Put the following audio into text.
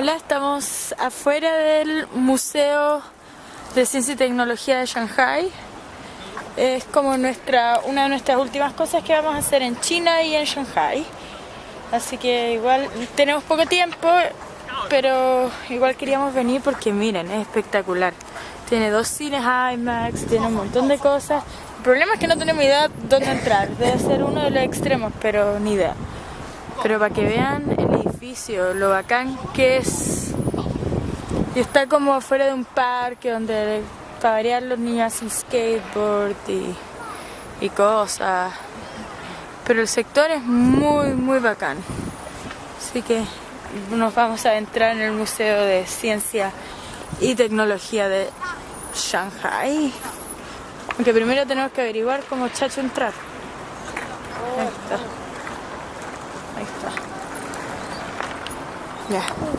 Hola, estamos afuera del Museo de Ciencia y Tecnología de Shanghai. Es como nuestra, una de nuestras últimas cosas que vamos a hacer en China y en Shanghai. Así que igual tenemos poco tiempo, pero igual queríamos venir porque miren, es espectacular. Tiene dos cines IMAX, tiene un montón de cosas. El problema es que no tenemos idea dónde entrar. Debe ser uno de los extremos, pero ni idea. Pero para que vean el edificio, lo bacán que es. Y está como afuera de un parque donde para variar los niños hacen skateboard y, y cosas. Pero el sector es muy, muy bacán. Así que nos vamos a entrar en el Museo de Ciencia y Tecnología de Shanghai. Aunque primero tenemos que averiguar cómo chacho entrar. Está. Ahí está. Ya.